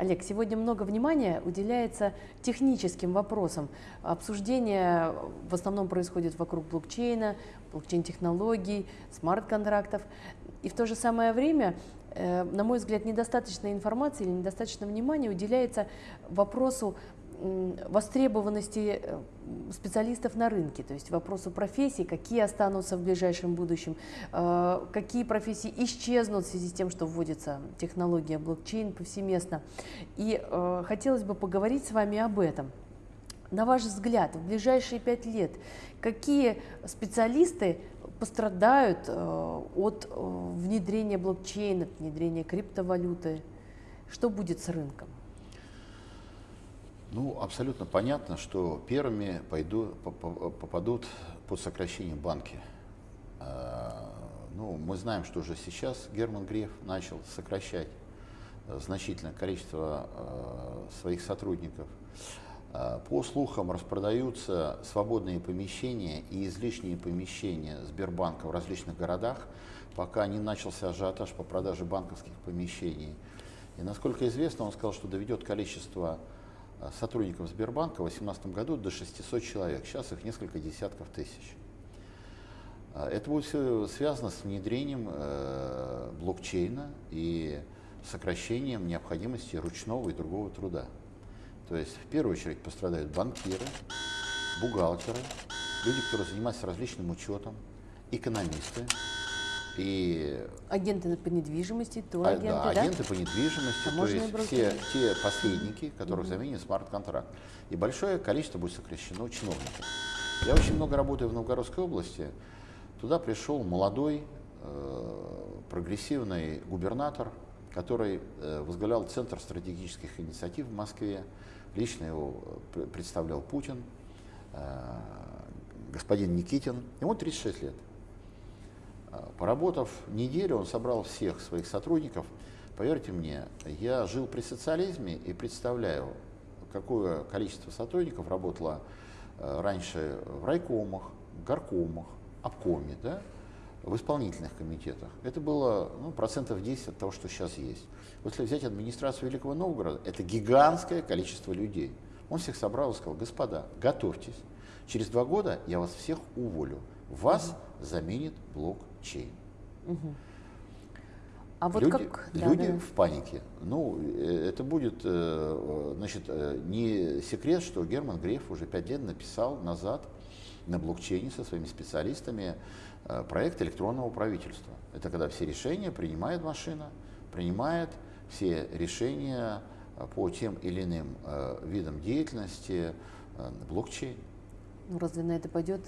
Олег, сегодня много внимания уделяется техническим вопросам. Обсуждение в основном происходит вокруг блокчейна, блокчейн-технологий, смарт-контрактов. И в то же самое время, э, на мой взгляд, недостаточно информации или недостаточно внимания уделяется вопросу востребованности э, специалистов на рынке, то есть вопросу профессий, какие останутся в ближайшем будущем, э, какие профессии исчезнут в связи с тем, что вводится технология блокчейн повсеместно. И э, хотелось бы поговорить с вами об этом. На ваш взгляд, в ближайшие пять лет какие специалисты пострадают от внедрения блокчейна, внедрения криптовалюты? Что будет с рынком? Ну, абсолютно понятно, что первыми пойду, попадут под сокращение банки. А, ну, мы знаем, что уже сейчас Герман Греф начал сокращать э, значительное количество э, своих сотрудников. А, по слухам, распродаются свободные помещения и излишние помещения Сбербанка в различных городах, пока не начался ажиотаж по продаже банковских помещений. И насколько известно, он сказал, что доведет количество сотрудников Сбербанка в 2018 году до 600 человек. Сейчас их несколько десятков тысяч. Э, это будет все связано с внедрением э, блокчейна и сокращением необходимости ручного и другого труда. То есть в первую очередь пострадают банкиры, бухгалтеры, люди, которые занимаются различным учетом, экономисты, и агенты по недвижимости, то а, агенты, да, да? агенты по недвижимости, а то есть все те посредники, которых угу. заменит смарт-контракт. И большое количество будет сокращено чиновников. Я очень много работаю в Новгородской области. Туда пришел молодой, э, прогрессивный губернатор, который э, возглавлял Центр стратегических инициатив в Москве. Лично его э, представлял Путин, э, господин Никитин. Ему 36 лет. Поработав неделю, он собрал всех своих сотрудников. Поверьте мне, я жил при социализме и представляю, какое количество сотрудников работало э, раньше в райкомах, горкомах, обкоме, да, в исполнительных комитетах. Это было ну, процентов 10 от того, что сейчас есть. Если взять администрацию Великого Новгорода, это гигантское количество людей. Он всех собрал и сказал, господа, готовьтесь, через два года я вас всех уволю, вас заменит блок Угу. А вот люди, как? Люди да, да. в панике. Ну, э, это будет, э, значит, э, не секрет, что Герман Греф уже пять лет написал назад на блокчейне со своими специалистами проект электронного правительства. Это когда все решения принимает машина, принимает все решения по тем или иным видам деятельности блокчейн. Ну, разве на это пойдет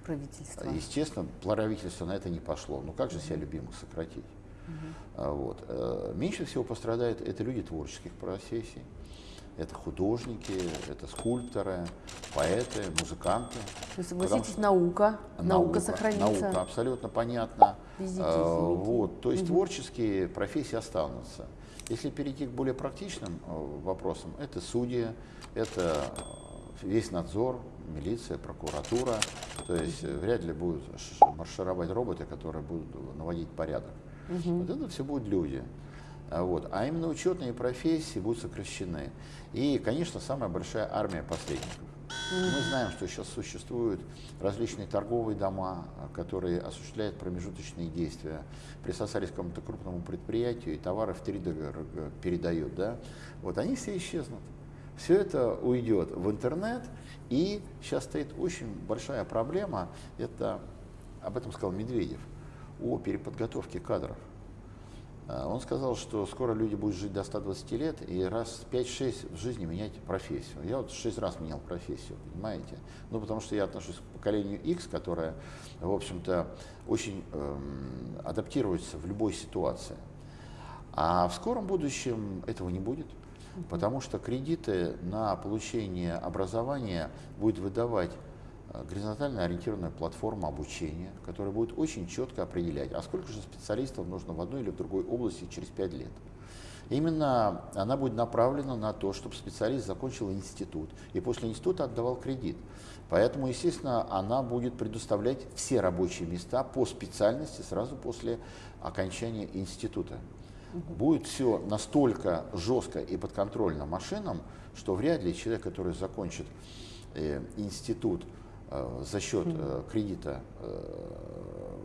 правительство? Естественно, правительство на это не пошло. Ну как же себя любимых сократить? Угу. Вот. Э, меньше всего пострадают это люди творческих профессий. Это художники, это скульпторы, поэты, музыканты. Вы согласитесь, что... наука, наука, наука сохранится. Наука, абсолютно понятно. Везите, а, вот, то есть угу. творческие профессии останутся. Если перейти к более практичным э, вопросам, это судьи, это весь надзор, милиция, прокуратура. То есть э, вряд ли будут маршировать роботы, которые будут наводить порядок. Угу. Вот это все будут люди. А вот. А именно учетные профессии будут сокращены. И, конечно, самая большая армия посредников. Мы знаем, что сейчас существуют различные торговые дома, которые осуществляют промежуточные действия. Присосались к какому-то крупному предприятию и товары в три передают. Да? Вот они все исчезнут. Все это уйдет в интернет, и сейчас стоит очень большая проблема, это, об этом сказал Медведев, о переподготовке кадров. А, он сказал, что скоро люди будут жить до 120 лет и раз 5-6 в жизни менять профессию. Я вот 6 раз менял профессию, понимаете? Ну, потому что я отношусь к поколению X, которое, в общем-то, очень эм, адаптируется в любой ситуации. А в скором будущем этого не будет потому что кредиты на получение образования будет выдавать э, горизонтально ориентированная платформа обучения, которая будет очень четко определять, а сколько же специалистов нужно в одной или в другой области через 5 лет. Именно она будет направлена на то, чтобы специалист закончил институт и после института отдавал кредит. Поэтому, естественно, она будет предоставлять все рабочие места по специальности сразу после окончания института. Будет все настолько жестко и подконтрольно машинам, что вряд ли человек, который закончит э, институт э, за счет э, кредита, э,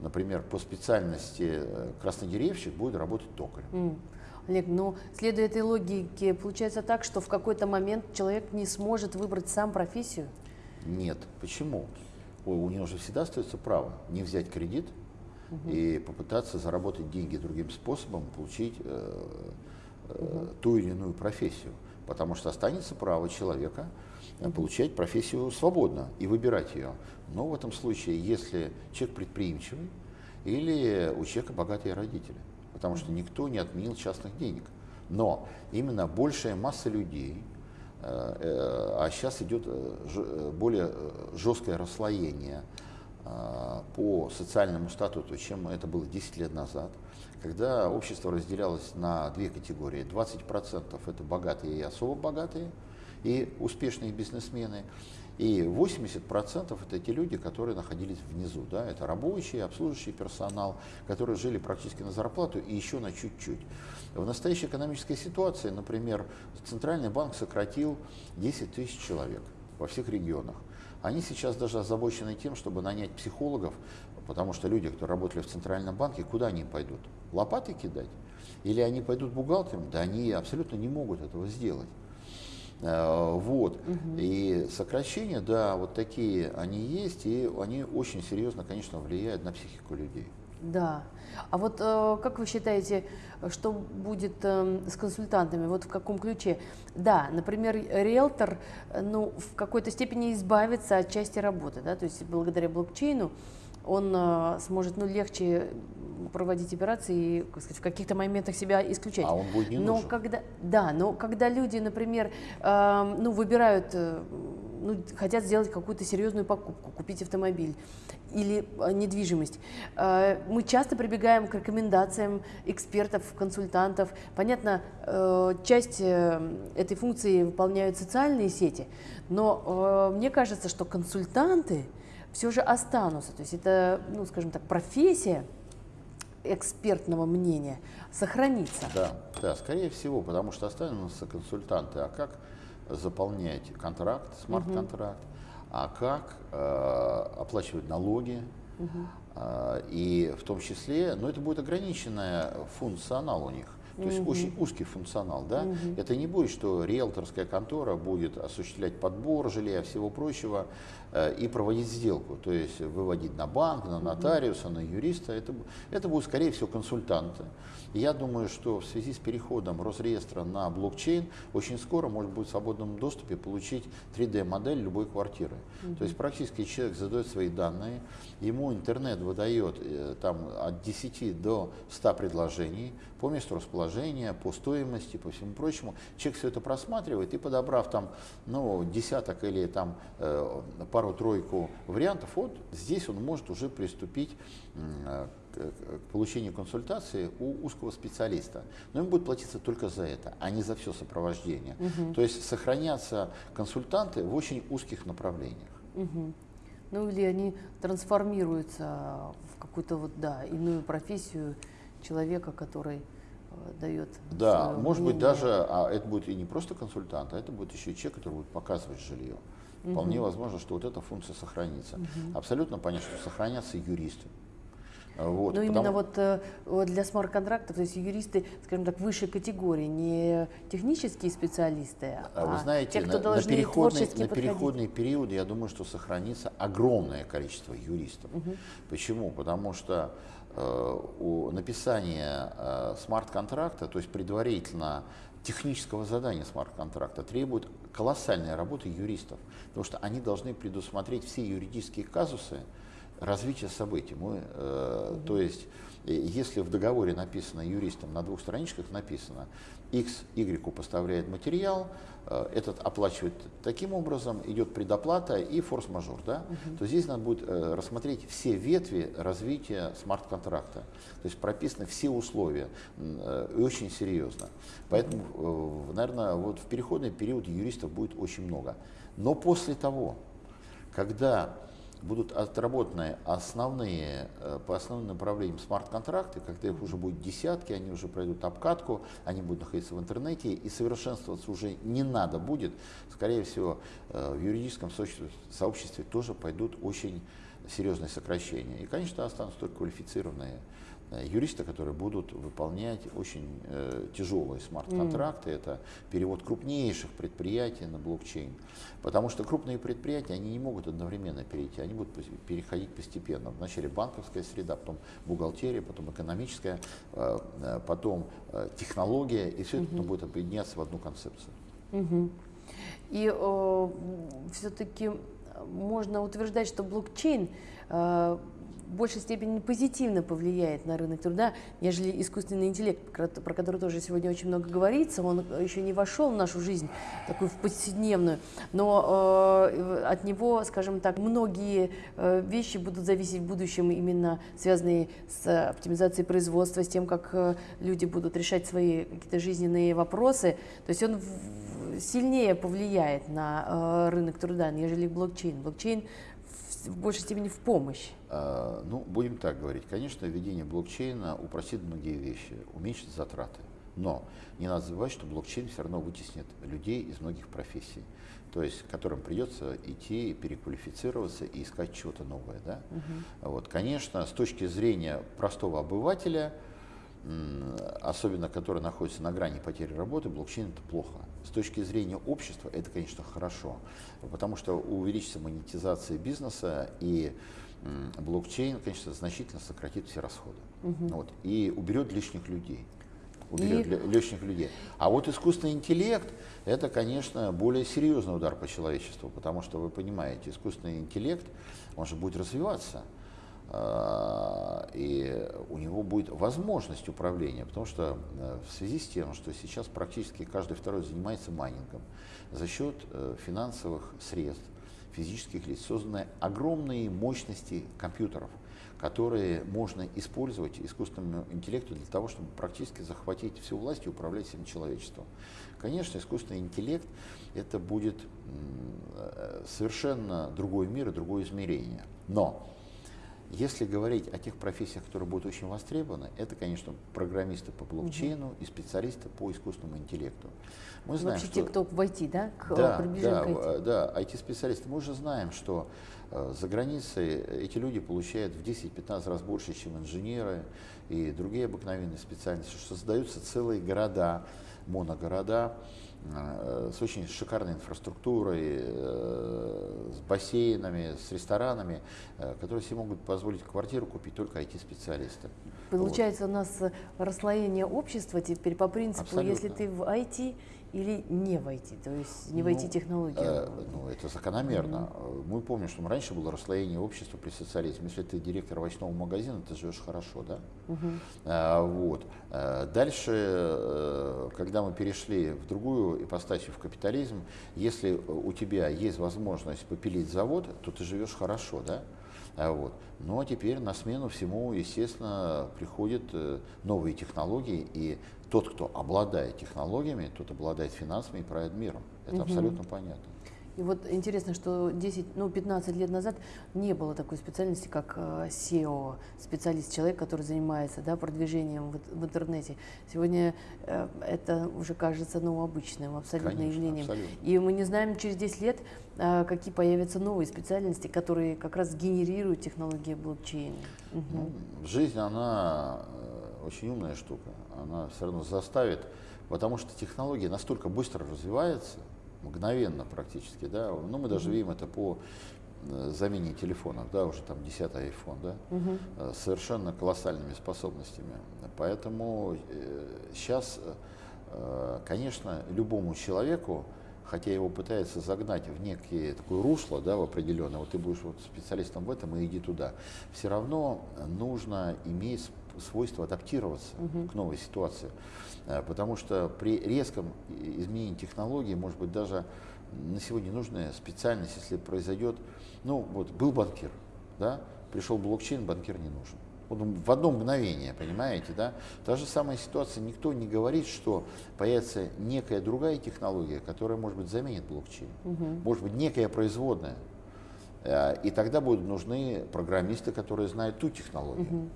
например, по специальности э, краснодеревщик, будет работать токарем. Mm. Олег, ну, следуя этой логике, получается так, что в какой-то момент человек не сможет выбрать сам профессию? Нет. Почему? У него же всегда остается право не взять кредит угу. и попытаться заработать деньги другим способом, получить э, э, угу. ту или иную профессию. Потому что останется право человека угу. получать профессию свободно и выбирать ее. Но в этом случае, если человек предприимчивый или у человека богатые родители потому что никто не отменил частных денег. Но именно большая масса людей, э, э, а сейчас идет э, более жесткое расслоение по социальному статусу, чем это было 10 лет назад, когда общество разделялось на две категории. 20% это богатые и особо богатые, и успешные бизнесмены, и 80% это те люди, которые находились внизу. Да? Это рабочие, обслуживающий персонал, которые жили практически на зарплату и еще на чуть-чуть. В настоящей экономической ситуации, например, Центральный банк сократил 10 тысяч человек во всех регионах. Они сейчас даже озабочены тем, чтобы нанять психологов, потому что люди, кто работали в Центральном банке, куда они пойдут? Лопаты кидать? Или они пойдут бухгалтером? Да они абсолютно не могут этого сделать. Э, вот. Угу. И сокращения, да, вот такие они есть, и они очень серьезно, конечно, влияют на психику людей. Да. А вот э, как вы считаете, что будет э, с консультантами? Вот в каком ключе? Да, например, риэлтор ну, в какой-то степени избавится от части работы, да, то есть благодаря блокчейну он э, сможет ну, легче проводить операции и как сказать, в каких-то моментах себя исключать. А он будет не но нужен. Когда, да, но когда люди, например, э, ну, выбирают, э, ну, хотят сделать какую-то серьезную покупку, купить автомобиль или э, недвижимость, э, мы часто прибегаем к рекомендациям экспертов, консультантов. Понятно, э, часть этой функции выполняют социальные сети, но мне кажется, что консультанты все же останутся. То есть это, ну, скажем так, профессия экспертного мнения сохранится. Да, да, скорее всего, потому что останутся консультанты. А как заполнять контракт, смарт-контракт, угу. а как э, оплачивать налоги, угу. э, и в том числе, но ну, это будет ограниченная функционал у них. То есть угу. очень узкий функционал, да? Угу. Это не будет, что риэлторская контора будет осуществлять подбор жилья, всего прочего, и проводить сделку, то есть выводить на банк, на нотариуса, на юриста. Это, это будут, скорее всего, консультанты. Я думаю, что в связи с переходом Росреестра на блокчейн очень скоро может быть в свободном доступе получить 3D-модель любой квартиры. Угу. То есть практически человек задает свои данные, ему интернет выдает э, там, от 10 до 100 предложений по месту расположения, по стоимости, по всему прочему. Человек все это просматривает и подобрав там ну, десяток или там э, пару-тройку вариантов, вот здесь он может уже приступить к получению консультации у узкого специалиста. Но ему будет платиться только за это, а не за все сопровождение. Угу. То есть сохранятся консультанты в очень узких направлениях. Угу. Ну или они трансформируются в какую-то вот, да, иную профессию человека, который э, дает. Да, может мнение. быть даже, а это будет и не просто консультант, а это будет еще и человек, который будет показывать жилье. Вполне возможно, что вот эта функция сохранится. Абсолютно понятно, что сохранятся юристы. Вот, Но потому... именно вот, э, вот для смарт-контрактов, то есть юристы, скажем так, высшей категории, не технические специалисты, а, Вы знаете, те, кто на, должны на переходный, на переходный период, я думаю, что сохранится огромное количество юристов. Угу. Почему? Потому что э, у написания э, смарт-контракта, то есть предварительно технического задания смарт-контракта требует колоссальной работы юристов, потому что они должны предусмотреть все юридические казусы развития событий. Мы, э. То есть, э, если в договоре написано юристом, на двух страничках написано, X Y поставляет материал, э, этот оплачивает таким образом, идет предоплата и форс-мажор, да, угу. то здесь надо будет э, рассмотреть все ветви развития смарт-контракта. То есть прописаны все условия э, и очень серьезно. Поэтому, наверное, вот в переходный период юристов будет очень много. Но после того, когда будут отработаны основные, э, по основным направлениям смарт-контракты, когда их уже будет десятки, они уже пройдут обкатку, они будут находиться в интернете, и совершенствоваться уже не надо будет. Скорее всего, э, в юридическом сообществе, тоже пойдут очень серьезные сокращения. И, конечно, останутся только квалифицированные юристы, которые будут выполнять очень э, тяжелые смарт-контракты. Mm. Это перевод крупнейших предприятий на блокчейн. Потому что крупные предприятия, они не могут одновременно перейти, они будут переходить постепенно. Вначале банковская среда, потом бухгалтерия, потом экономическая, э, э, потом э, технология, и все mm-hmm. это будет объединяться в одну концепцию. Mm-hmm. И э, все-таки можно утверждать, что блокчейн э, в большей степени позитивно повлияет на рынок труда, нежели искусственный интеллект, про который тоже сегодня очень много говорится. Он еще не вошел в нашу жизнь, такую в повседневную, но э, от него, скажем так, многие э, вещи будут зависеть в будущем, именно связанные с оптимизацией производства, с тем, как э, люди будут решать свои какие-то жизненные вопросы. То есть он сильнее повлияет на э, рынок труда, нежели блокчейн. Блокчейн в большей степени в помощь? А, ну, будем так говорить. Конечно, введение блокчейна упростит многие вещи, уменьшит затраты. Но не надо забывать, что блокчейн все равно вытеснит людей из многих профессий, то есть которым придется идти, переквалифицироваться и искать чего-то новое. Да? Угу. Вот, конечно, с точки зрения простого обывателя, особенно который находится на грани потери работы, блокчейн это плохо. С точки зрения общества это, конечно, хорошо, потому что увеличится монетизация бизнеса и блокчейн, конечно, значительно сократит все расходы угу. вот, и уберет лишних людей. Уберет и... лишних людей. А вот искусственный интеллект это, конечно, более серьезный удар по человечеству, потому что вы понимаете, искусственный интеллект, он же будет развиваться. А, и у него будет возможность управления, потому что э, в связи с тем, что сейчас практически каждый второй занимается майнингом, за счет э, финансовых средств физических лиц созданы огромные мощности компьютеров, которые можно использовать искусственному интеллекту для того, чтобы практически захватить всю власть и управлять всем человечеством. Конечно, искусственный интеллект это будет э, совершенно другой мир и другое измерение. Но если говорить о тех профессиях, которые будут очень востребованы, это, конечно, программисты по блокчейну угу. и специалисты по искусственному интеллекту. Мы знаем, Вообще что... те, кто в IT, да? К, да, да, к IT. да, IT-специалисты. Мы уже знаем, что э, за границей эти люди получают в 10-15 раз больше, чем инженеры и другие обыкновенные специальности, что создаются целые города, моногорода, Э, с очень шикарной инфраструктурой, э, с бассейнами, с ресторанами, э, которые себе могут позволить квартиру купить только IT-специалисты. Получается, вот. у нас расслоение общества теперь по принципу, Абсолютно. если ты в IT, или не войти, то есть не войти ну, технологию? Э, ну, это закономерно. Mm-hmm. Мы помним, что раньше было расслоение общества при социализме. Если ты директор овощного магазина, ты живешь хорошо, да? Mm-hmm. А, вот. А, дальше, э, когда мы перешли в другую ипостасию, в капитализм, если у тебя есть возможность попилить завод, то ты живешь хорошо, да? А вот. Но теперь на смену всему, естественно, приходят э, новые технологии, и тот, кто обладает технологиями, тот обладает финансами и правит миром. Это угу. абсолютно понятно. И вот интересно, что 10, ну, 15 лет назад не было такой специальности, как э, SEO, специалист, человек, который занимается да, продвижением в, в интернете. Сегодня э, это уже кажется ну, обычным абсолютно Конечно, явлением. Абсолютно. И мы не знаем через 10 лет, э, какие появятся новые специальности, которые как раз генерируют технологии блокчейна. Угу. Ну, жизнь, она очень умная штука. Она все равно заставит, потому что технология настолько быстро развивается, мгновенно практически, да, ну мы даже видим это по э, замене телефонов, да, уже там 10 iPhone, да, угу. совершенно колоссальными способностями. Поэтому э, сейчас, конечно, любому человеку, хотя его пытаются загнать в некие такое русло, да, в определенное, вот ты будешь вот специалистом в этом и иди туда, все равно нужно иметь свойство адаптироваться угу. к новой ситуации. Э, потому что при резком изменении технологий, может быть, даже на сегодня нужная специальность, если произойдет, ну вот был банкир, да, пришел блокчейн, банкир не нужен. Вот в одно мгновение, понимаете, да? Та же самая ситуация, никто не говорит, что появится некая другая технология, которая, может быть, заменит блокчейн. Угу. Может быть, некая производная. И тогда будут нужны программисты, которые знают ту технологию. Угу.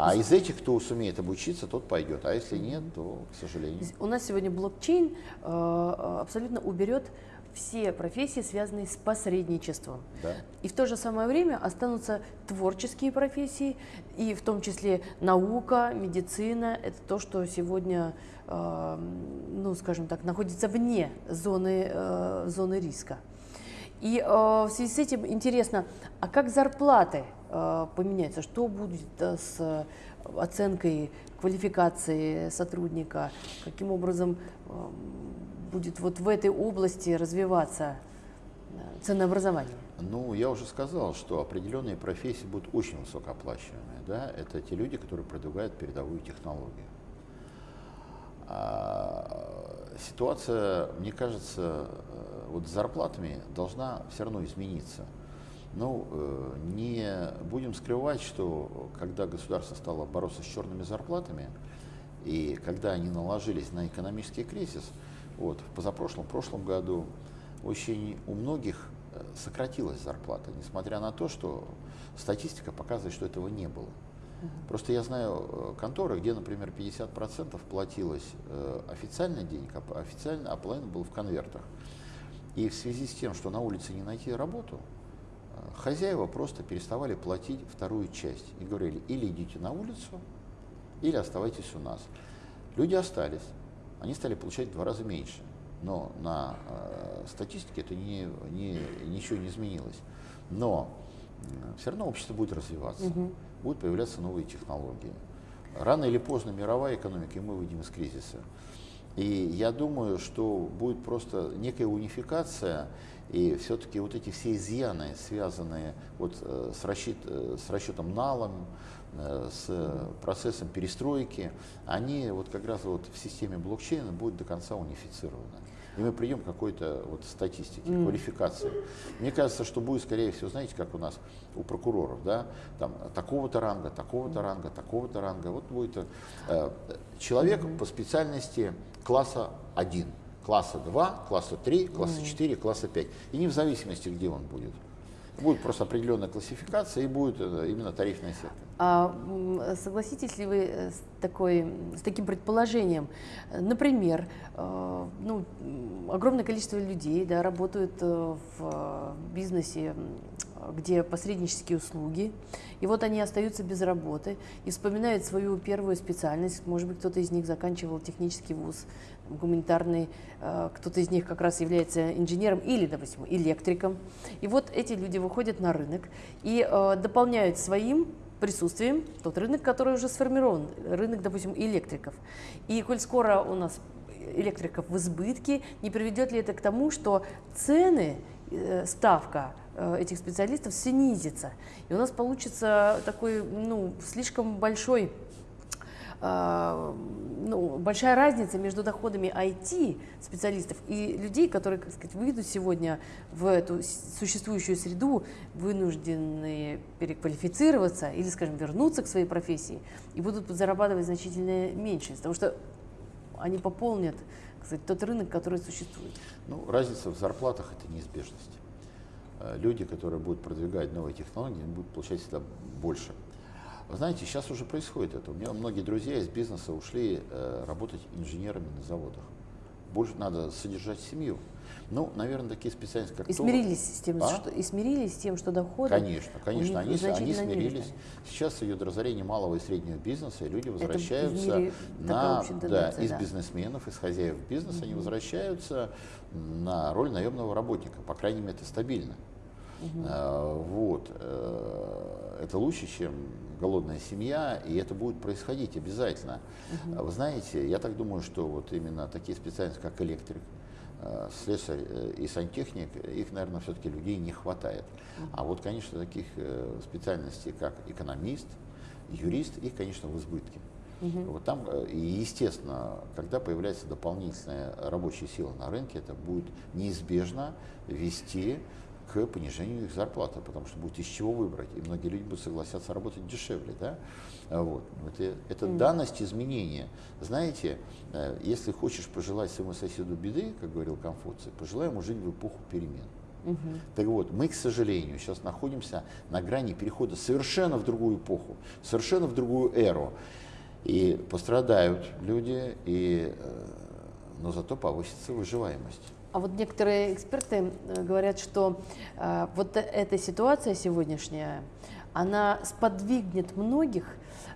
А из этих, кто сумеет обучиться, тот пойдет. А если нет, то, к сожалению. У нас сегодня блокчейн э, абсолютно уберет все профессии, связанные с посредничеством. Да. И в то же самое время останутся творческие профессии, и в том числе наука, медицина. Это то, что сегодня, э, ну, скажем так, находится вне зоны, э, зоны риска. И э, в связи с этим интересно, а как зарплаты э, поменяются? Что будет э, с оценкой квалификации сотрудника? Каким образом э, будет вот в этой области развиваться э, ценообразование? Ну, я уже сказал, что определенные профессии будут очень высокооплачиваемые. Да? Это те люди, которые продвигают передовую технологию. А, ситуация, мне кажется, э, вот с зарплатами должна все равно измениться. Ну, э, не будем скрывать, что когда государство стало бороться с черными зарплатами, и когда они наложились на экономический кризис, вот, в позапрошлом, прошлом году очень у многих э, сократилась зарплата, несмотря на то, что статистика показывает, что этого не было. Просто я знаю э, конторы, где, например, 50% платилось официально денег, а официально, а половина был в конвертах. И в связи с тем, что на улице не найти работу, хозяева просто переставали платить вторую часть и говорили, или идите на улицу, или оставайтесь у нас. Люди остались они стали получать в два раза меньше. Но на э, статистике это не, не, ничего не изменилось. Но э, все равно общество будет развиваться, угу. будут появляться новые технологии. Рано или поздно мировая экономика, и мы выйдем из кризиса. И я думаю, что будет просто некая унификация, и все-таки вот эти все изъяны, связанные вот э, с, расчет, э, с расчетом налом, Э, с процессом перестройки, они вот как раз вот в системе блокчейна будут до конца унифицированы. И мы придем к какой-то вот статистике, mm. квалификации. Мне кажется, что будет, скорее всего, знаете, как у нас у прокуроров, да, там такого-то ранга, такого-то ранга, такого-то ранга. Вот будет э, человек mm-hmm. по специальности класса 1, класса 2, класса 3, класса mm-hmm. 4, класса 5. И не в зависимости, где он будет. Будет просто определенная классификация и будет э, именно тарифная сетка. А согласитесь ли вы э, с, такой, с таким предположением? Например, э, ну, огромное количество людей да, работают в бизнесе, где посреднические услуги, и вот они остаются без работы и вспоминают свою первую специальность. Может быть, кто-то из них заканчивал технический вуз, гуманитарный, э, кто-то из них как раз является инженером или, допустим, электриком. И вот эти люди выходят на рынок и э, дополняют своим присутствием тот рынок, который уже сформирован, рынок, допустим, электриков. И коль скоро у нас электриков в избытке, не приведет ли это к тому, что цены, э, ставка этих специалистов снизится. И у нас получится такой, ну, слишком большой а, ну, большая разница между доходами IT-специалистов и людей, которые, как сказать, выйдут сегодня в эту существующую среду, вынуждены переквалифицироваться или, скажем, вернуться к своей профессии и будут зарабатывать значительно меньше, потому что они пополнят кстати, тот рынок, который существует. Ну, разница в зарплатах – это неизбежность. Э, люди, которые будут продвигать новые технологии, будут получать всегда больше. Вы знаете, сейчас уже происходит это. У меня многие друзья из бизнеса ушли э, работать инженерами на заводах. Больше надо содержать семью. Ну, наверное, такие специальности, как и смирились с тем, а? что и смирились с тем, что доходы. Конечно, конечно, они, они смирились. Сейчас идет разорение малого и среднего бизнеса, и люди возвращаются на, да, из да. бизнесменов, из хозяев бизнеса, угу. они возвращаются на роль наемного работника. По крайней мере, это стабильно. Угу. А, вот. Э, это лучше, чем голодная семья, и это будет происходить обязательно. Угу. Вы знаете, я так думаю, что вот именно такие специальности, как электрик, слесарь э, и сантехник, их, наверное, все-таки людей не хватает. А вот, конечно, таких специальностей, как экономист, юрист, их, конечно, в избытке. Угу. Вот там, и естественно, когда появляется дополнительная рабочая сила на рынке, это будет неизбежно вести к понижению их зарплаты, потому что будет из чего выбрать, и многие люди будут согласятся работать дешевле. Да? Вот. Это, это mm. данность изменения. Знаете, э, если хочешь пожелать своему соседу беды, как говорил Конфуций, пожелай ему жить в эпоху перемен. Угу. Так вот, мы, к сожалению, сейчас находимся на грани перехода совершенно в другую эпоху, совершенно в другую эру. И пострадают люди, и, э, но зато повысится выживаемость. А вот некоторые эксперты э, говорят, что э, вот эта ситуация сегодняшняя, она сподвигнет многих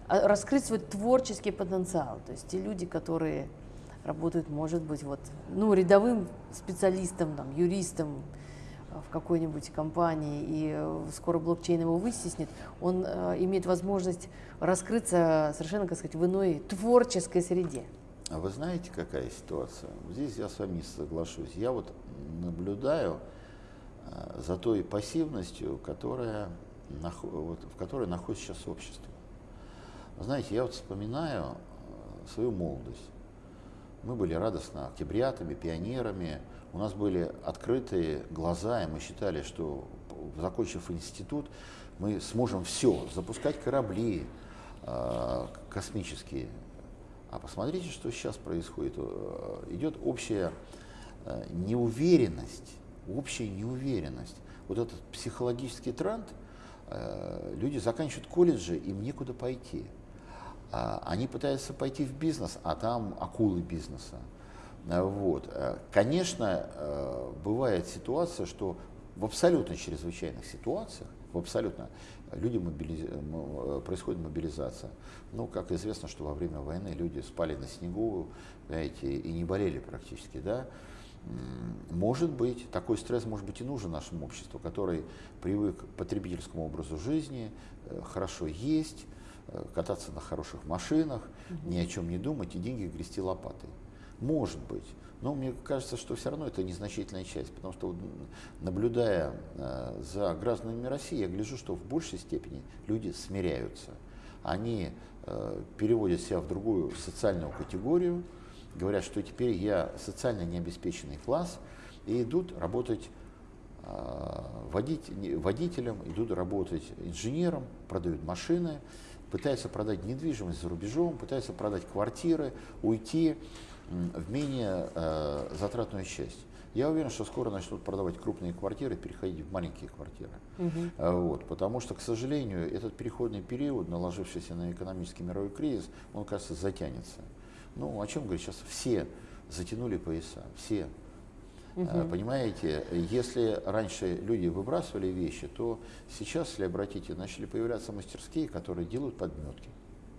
э, раскрыть свой творческий потенциал. То есть те люди, которые работают, может быть, вот, ну, рядовым специалистом, там, юристом э, в какой-нибудь компании, и э, скоро блокчейн его вытеснит, он э, имеет возможность раскрыться совершенно, как сказать, в иной творческой среде. А вы знаете, какая ситуация? Здесь я с вами не соглашусь. Я вот наблюдаю э, за той пассивностью, которая, вот, в которой находится сейчас общество. Знаете, я вот вспоминаю э, свою молодость. Мы были радостно октябрятами, пионерами. У нас были открытые глаза, и мы считали, что, закончив институт, мы сможем все, запускать корабли э, космические, а посмотрите, что сейчас происходит. Э, идет общая э, неуверенность, общая неуверенность. Вот этот психологический тренд, э, люди заканчивают колледжи, им некуда пойти. А, они пытаются пойти в бизнес, а там акулы бизнеса. Вот. Конечно, бывает ситуация, что в абсолютно чрезвычайных ситуациях, в абсолютно люди мобилиз... происходит мобилизация. Ну, как известно, что во время войны люди спали на снегу, знаете, и не болели практически, да. Может быть, такой стресс может быть и нужен нашему обществу, который привык к потребительскому образу жизни, э, хорошо есть, э, кататься на хороших машинах, угу. ни о чем не думать и деньги грести лопатой. Может быть. Но мне кажется, что все равно это незначительная часть, потому что наблюдая э, за гражданами России, я гляжу, что в большей степени люди смиряются. Они э, переводят себя в другую социальную категорию, говорят, что теперь я социально необеспеченный класс, и идут работать э, водителем, идут работать инженером, продают машины, пытаются продать недвижимость за рубежом, пытаются продать квартиры, уйти в менее э, затратную часть. Я уверен, что скоро начнут продавать крупные квартиры, переходить в маленькие квартиры. Угу. Вот, потому что, к сожалению, этот переходный период, наложившийся на экономический мировой кризис, он, кажется, затянется. Ну, о чем говорить, сейчас все затянули пояса, все. Угу. Понимаете, если раньше люди выбрасывали вещи, то сейчас, если обратите, начали появляться мастерские, которые делают подметки.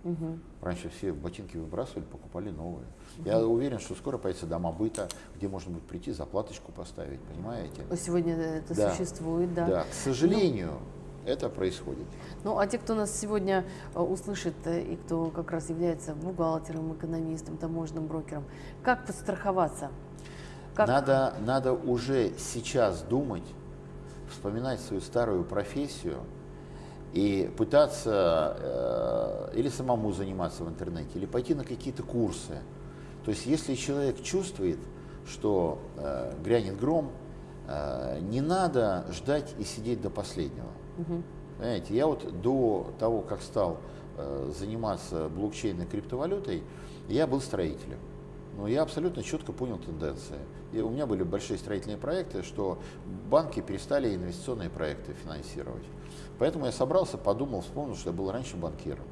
Угу. Раньше все ботинки выбрасывали, покупали новые. Угу. Я уверен, что скоро появятся дома быта, где можно будет прийти, заплаточку поставить, понимаете? Сегодня это да. существует, да. Да, к сожалению, ну, это происходит. Ну, а те, кто нас сегодня э, услышит э, и кто как раз является бухгалтером, экономистом, таможенным брокером, как подстраховаться? Как... Надо, надо уже сейчас думать, вспоминать свою старую профессию, и пытаться э, или самому заниматься в интернете, или пойти на какие-то курсы. То есть если человек чувствует, что э, грянет гром, э, не надо ждать и сидеть до последнего. Угу. Понимаете, я вот до того, как стал э, заниматься блокчейной криптовалютой, я был строителем. Но я абсолютно четко понял тенденции. И у меня были большие строительные проекты, что банки перестали инвестиционные проекты финансировать. Поэтому я собрался, подумал, вспомнил, что я был раньше банкиром.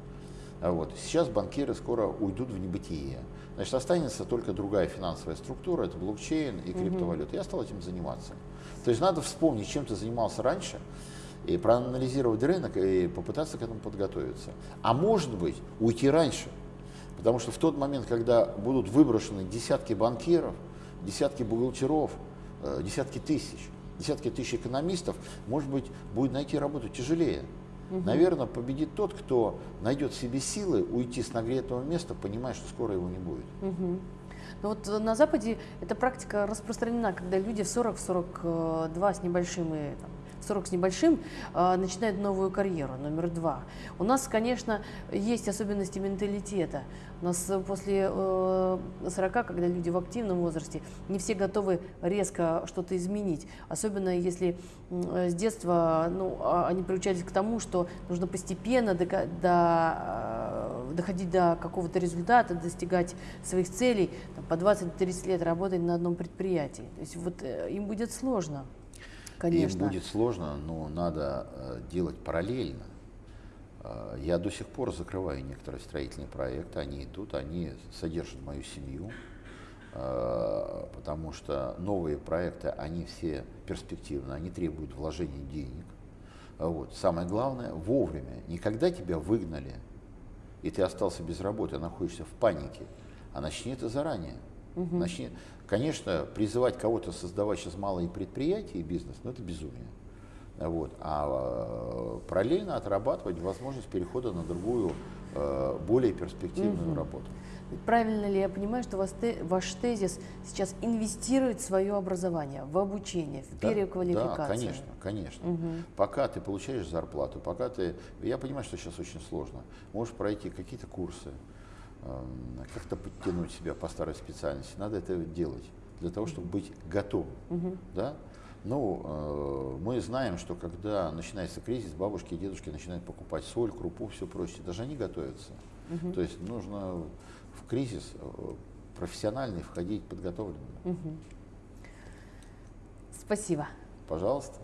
А вот. Сейчас банкиры скоро уйдут в небытие. Значит, останется только другая финансовая структура, это блокчейн и криптовалюта. Угу. Я стал этим заниматься. То есть надо вспомнить, чем ты занимался раньше, и проанализировать рынок и попытаться к этому подготовиться. А может быть, уйти раньше. Потому что в тот момент, когда будут выброшены десятки банкиров, десятки бухгалтеров, э, десятки тысяч, десятки тысяч экономистов, может быть, будет найти работу тяжелее. Угу. Наверное, победит тот, кто найдет в себе силы уйти с нагретого места, понимая, что скоро его не будет. Угу. Но вот на Западе эта практика распространена, когда люди в 40-42 с небольшим и там, 40 с небольшим, а, начинает новую карьеру, номер два. У нас, конечно, есть особенности менталитета. У нас после 40, э, когда люди в активном возрасте, не все готовы резко что-то изменить. Особенно если с детства ну, а, они приучались к тому, что нужно постепенно до, до, э, доходить до какого-то результата, достигать своих целей, там, по 20-30 лет работать на одном предприятии. То есть вот э, им будет сложно Конечно. Им будет сложно, но надо э, делать параллельно. Э, я до сих пор закрываю некоторые строительные проекты, они идут, они содержат мою семью, э, потому что новые проекты, они все перспективны, они требуют вложения денег. Вот. Самое главное, вовремя, не когда тебя выгнали, и ты остался без работы, а находишься в панике, а начни это заранее. Угу. Начни, конечно, призывать кого-то создавать сейчас малые предприятия и бизнес, ну это безумие. Вот. А э, параллельно отрабатывать возможность перехода на другую, э, более перспективную угу. работу. Правильно ли я понимаю, что ваш тезис сейчас инвестирует в свое образование, в обучение, в да, переквалификацию? Да, конечно, конечно. Угу. Пока ты получаешь зарплату, пока ты... Я понимаю, что сейчас очень сложно. Можешь пройти какие-то курсы, как-то подтянуть себя по старой специальности. Надо это делать для того, чтобы быть готовым. Угу. Да? Ну, э, мы знаем, что когда начинается кризис, бабушки и дедушки начинают покупать соль, крупу, все прочее. Даже они готовятся. Угу. То есть нужно в кризис э, профессиональный входить подготовленным. Угу. Спасибо. Пожалуйста.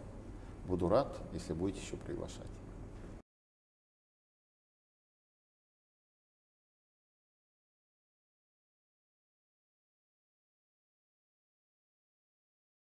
Буду рад, если будете еще приглашать.